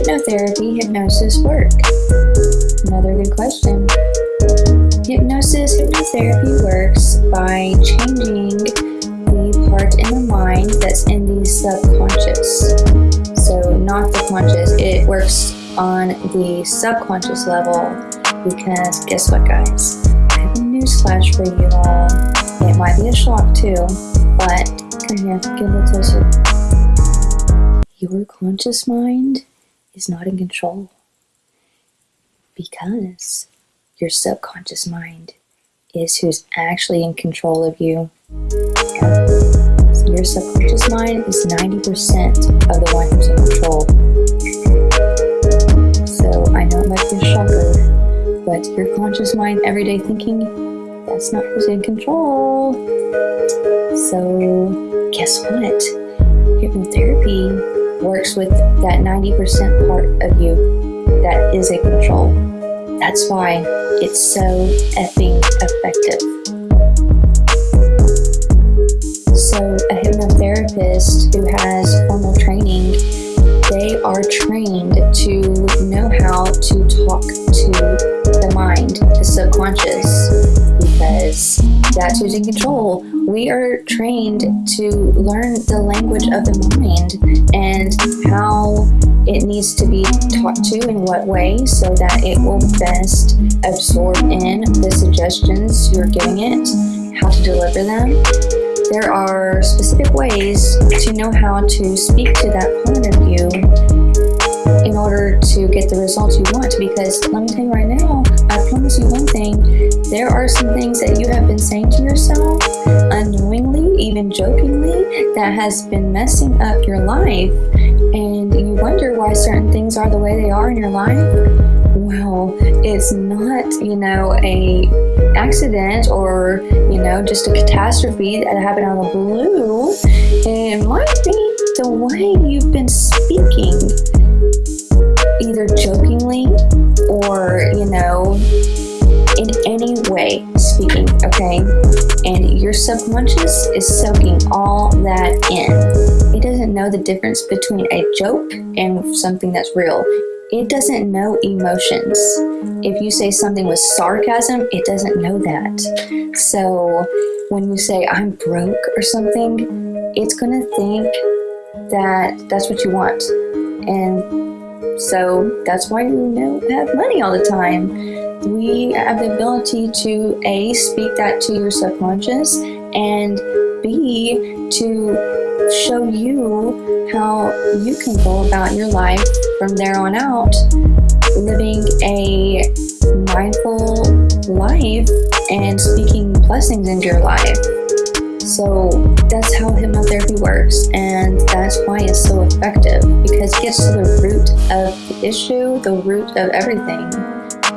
hypnotherapy, hypnosis work? Another good question. Hypnosis, hypnotherapy works by changing the part in the mind that's in the subconscious. So not the conscious, it works on the subconscious level because guess what guys? I have a newsflash for you all. It might be a shock too, but come here, get a closer. Your conscious mind is not in control because your subconscious mind is who's actually in control of you. So your subconscious mind is 90% of the one who's in control. So I know it might be a shocker, but your conscious mind, everyday thinking, that's not who's in control. So guess what? Hypnotherapy works with that 90% part of you that is in control. That's why it's so effing effective. So a hypnotherapist who has formal who's in control. We are trained to learn the language of the mind and how it needs to be taught to in what way so that it will best absorb in the suggestions you're giving it, how to deliver them. There are specific ways to know how to speak to that part of you in to get the results you want because let me tell you right now, I promise you one thing, there are some things that you have been saying to yourself unknowingly, even jokingly, that has been messing up your life. And you wonder why certain things are the way they are in your life, well, it's not, you know, a accident or, you know, just a catastrophe that happened out of the blue. It might be the way you've been speaking, either jokingly or, you know, in any way speaking, okay? And your subconscious is soaking all that in. It doesn't know the difference between a joke and something that's real. It doesn't know emotions. If you say something with sarcasm, it doesn't know that. So when you say, I'm broke or something, it's to think that that's what you want. And so that's why you know have money all the time we have the ability to A, speak that to your subconscious, and B, to show you how you can go about your life from there on out, living a mindful life and speaking blessings into your life. So that's how hypnotherapy works, and that's why it's so effective because it gets to the root of the issue, the root of everything.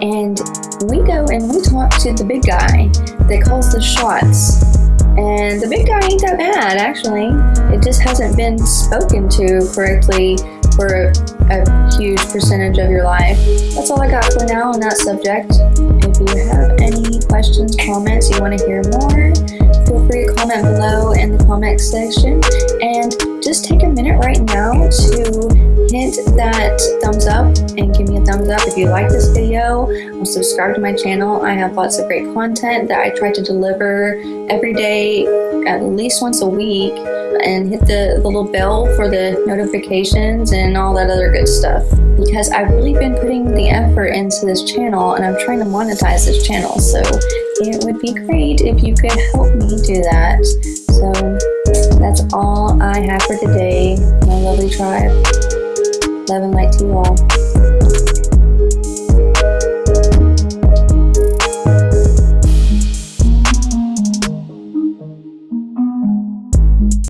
And we go and we talk to the big guy that calls the shots. And the big guy ain't that bad, actually. It just hasn't been spoken to correctly for a, huge percentage of your life. That's all I got for now on that subject. If you have any questions, comments, you want to hear more, free comment below in the comment section. And just take a minute right now to hit that thumbs up and give me a thumbs up if you like this video. subscribe to my channel. I have lots of great content that I try to deliver every day, at least once a week. And hit the, the little bell for the notifications and all that other good stuff. Because I've really been putting the effort into this channel and I'm trying to monetize this channel. So it would be great if you could help me do that. So that's all I have for today, my lovely tribe. Love and light to you all.